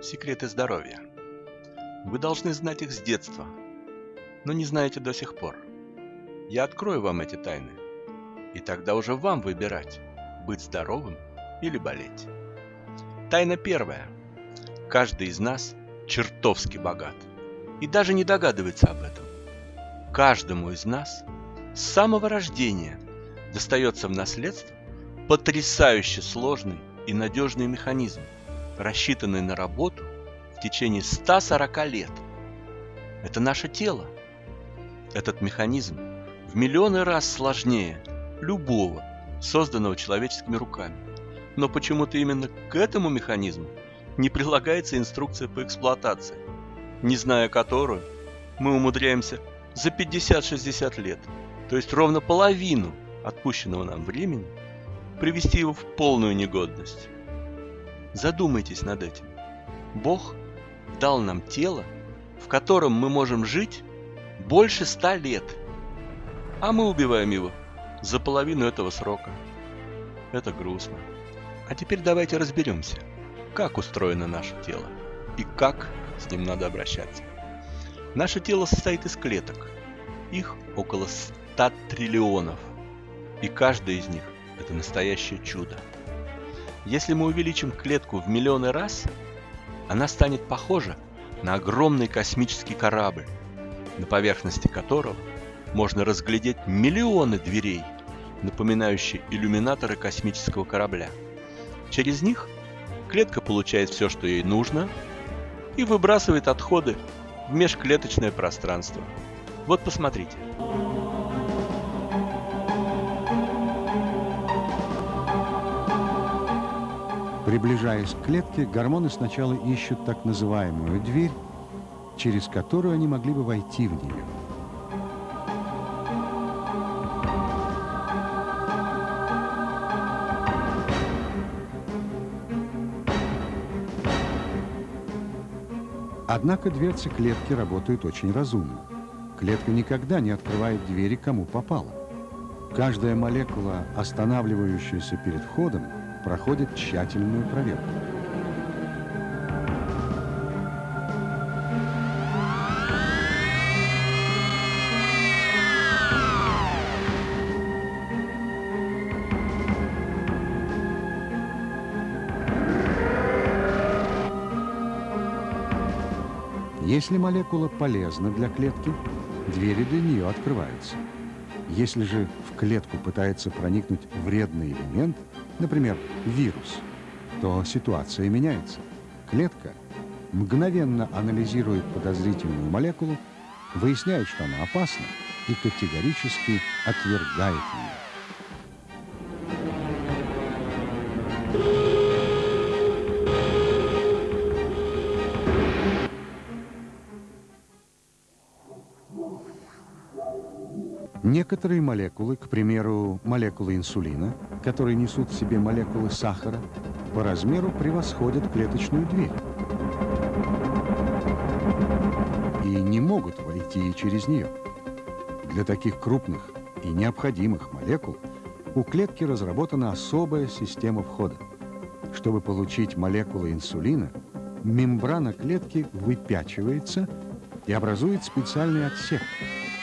Секреты здоровья. Вы должны знать их с детства, но не знаете до сих пор. Я открою вам эти тайны, и тогда уже вам выбирать, быть здоровым или болеть. Тайна первая. Каждый из нас чертовски богат и даже не догадывается об этом. Каждому из нас с самого рождения достается в наследство потрясающе сложный и надежный механизм, рассчитанный на работу в течение 140 лет. Это наше тело. Этот механизм в миллионы раз сложнее любого, созданного человеческими руками. Но почему-то именно к этому механизму не прилагается инструкция по эксплуатации, не зная которую мы умудряемся за 50-60 лет, то есть ровно половину отпущенного нам времени, привести его в полную негодность. Задумайтесь над этим. Бог дал нам тело, в котором мы можем жить больше ста лет, а мы убиваем его за половину этого срока. Это грустно. А теперь давайте разберемся, как устроено наше тело и как с ним надо обращаться. Наше тело состоит из клеток. Их около 100 триллионов. И каждая из них – это настоящее чудо. Если мы увеличим клетку в миллионы раз, она станет похожа на огромный космический корабль, на поверхности которого можно разглядеть миллионы дверей, напоминающие иллюминаторы космического корабля. Через них клетка получает все, что ей нужно, и выбрасывает отходы в межклеточное пространство. Вот посмотрите. Приближаясь к клетке, гормоны сначала ищут так называемую дверь, через которую они могли бы войти в нее. Однако дверцы клетки работают очень разумно. Клетка никогда не открывает двери, кому попало. Каждая молекула, останавливающаяся перед входом, проходит тщательную проверку. Если молекула полезна для клетки, двери для нее открываются. Если же в клетку пытается проникнуть вредный элемент, например, вирус, то ситуация меняется. Клетка мгновенно анализиет подозрительную молекулу, выясняет, что она опасна, и категорически отвергает ее. Некоторые молекулы, к примеру, молекулы инсулина, которые несут в себе молекулы сахара, по размеру превосходят клеточную дверь и не могут войти через нее. Для таких крупных и необходимых молекул у клетки разработана особая система входа. Чтобы получить молекулы инсулина, мембрана клетки выпячивается и образует специальный отсек –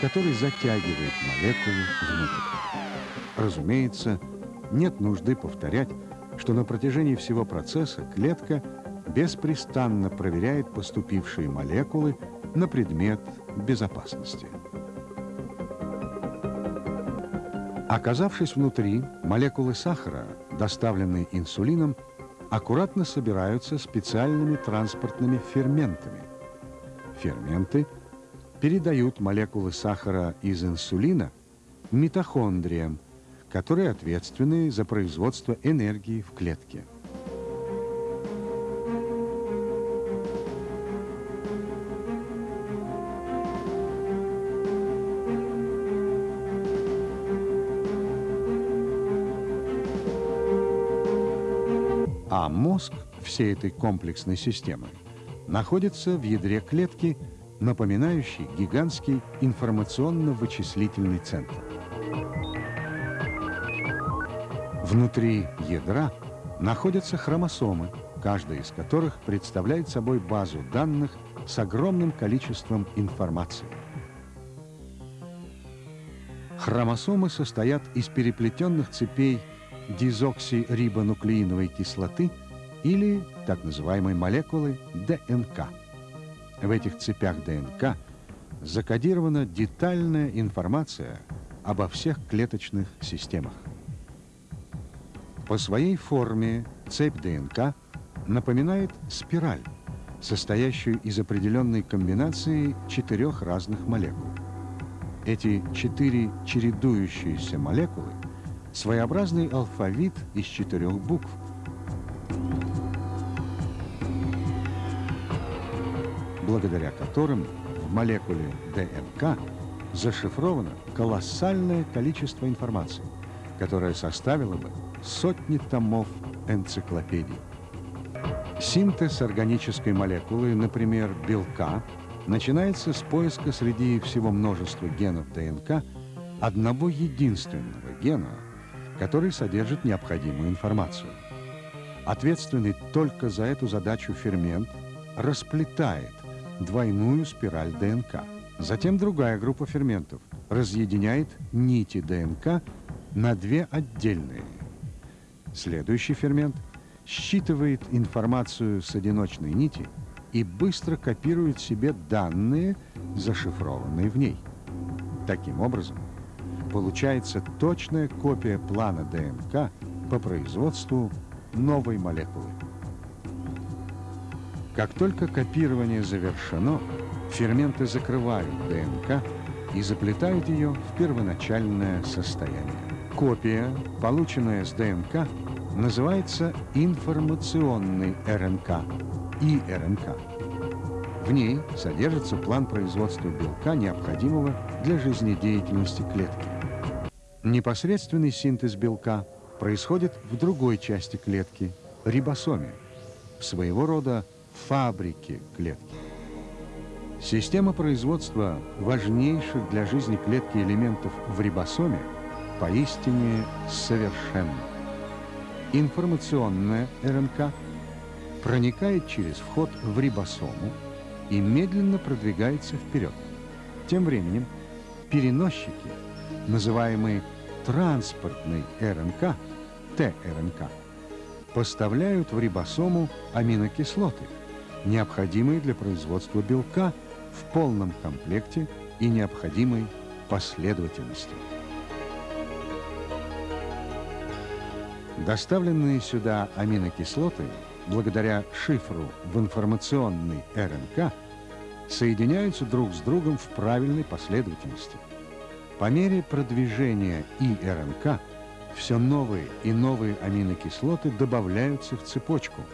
который затягивает молекулу внутрь. Разумеется, нет нужды повторять, что на протяжении всего процесса клетка беспрестанно проверяет поступившие молекулы на предмет безопасности. Оказавшись внутри, молекулы сахара, доставленные инсулином, аккуратно собираются специальными транспортными ферментами. Ферменты – передают молекулы сахара из инсулина митохондриям, которые ответственны за производство энергии в клетке. А мозг всей этой комплексной системы находится в ядре клетки – напоминающий гигантский информационно-вычислительный центр. Внутри ядра находятся хромосомы, каждая из которых представляет собой базу данных с огромным количеством информации. Хромосомы состоят из переплетенных цепей дезоксирибонуклеиновой кислоты или так называемой молекулы ДНК. В этих цепях ДНК закодирована детальная информация обо всех клеточных системах. По своей форме цепь ДНК напоминает спираль, состоящую из определенной комбинации четырех разных молекул. Эти четыре чередующиеся молекулы – своеобразный алфавит из четырех букв. Благодаря которым в молекуле ДНК зашифровано колоссальное количество информации, которое составило бы сотни томов энциклопедий. Синтез органической молекулы, например, белка, начинается с поиска среди всего множества генов ДНК одного единственного гена, который содержит необходимую информацию. Ответственный только за эту задачу фермент расплетает двойную спираль ДНК. Затем другая группа ферментов разъединяет нити ДНК на две отдельные. Следующий фермент считывает информацию с одиночной нити и быстро копирует себе данные, зашифрованные в ней. Таким образом, получается точная копия плана ДНК по производству новой молекулы. Как только копирование завершено, ферменты закрывают ДНК и заплетают ее в первоначальное состояние. Копия, полученная с ДНК, называется информационный РНК, ИРНК. В ней содержится план производства белка, необходимого для жизнедеятельности клетки. Непосредственный синтез белка происходит в другой части клетки – рибосоме, своего рода фабрике клетки. Система производства важнейших для жизни клетки элементов в рибосоме поистине совершенна. Информационная РНК проникает через вход в рибосому и медленно продвигается вперед. Тем временем переносчики, называемые транспортной РНК, ТРНК, поставляют в рибосому аминокислоты – необходимые для производства белка в полном комплекте и необходимой последовательности. Доставленные сюда аминокислоты, благодаря шифру в информационной РНК, соединяются друг с другом в правильной последовательности. По мере продвижения ИРНК все новые и новые аминокислоты добавляются в цепочку –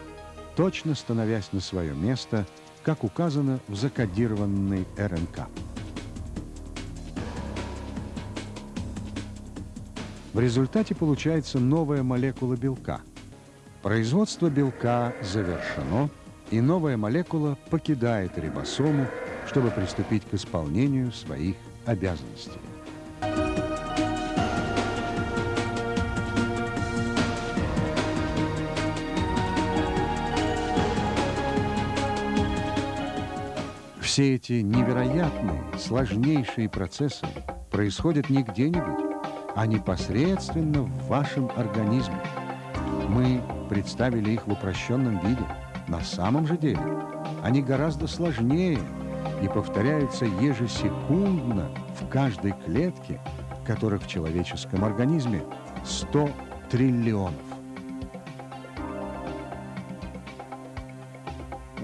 точно становясь на свое место, как указано в закодированной РНК. В результате получается новая молекула белка. Производство белка завершено, и новая молекула покидает рибосому, чтобы приступить к исполнению своих обязанностей. Все эти невероятные, сложнейшие процессы происходят не где-нибудь, а непосредственно в вашем организме. Мы представили их в упрощенном виде. На самом же деле они гораздо сложнее и повторяются ежесекундно в каждой клетке, которых в человеческом организме 100 триллионов.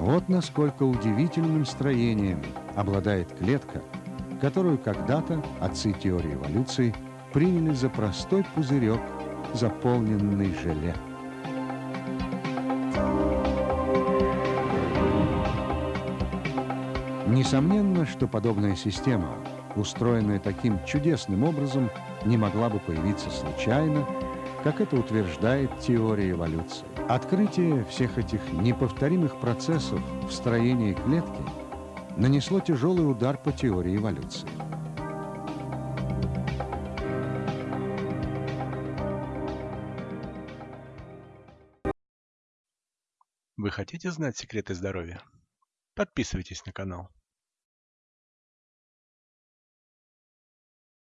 Вот насколько удивительным строением обладает клетка, которую когда-то отцы теории эволюции приняли за простой пузырек, заполненный желе. Несомненно, что подобная система, устроенная таким чудесным образом, не могла бы появиться случайно, как это утверждает теория эволюции. Открытие всех этих неповторимых процессов в строении клетки нанесло тяжелый удар по теории эволюции. Вы хотите знать секреты здоровья? Подписывайтесь на канал.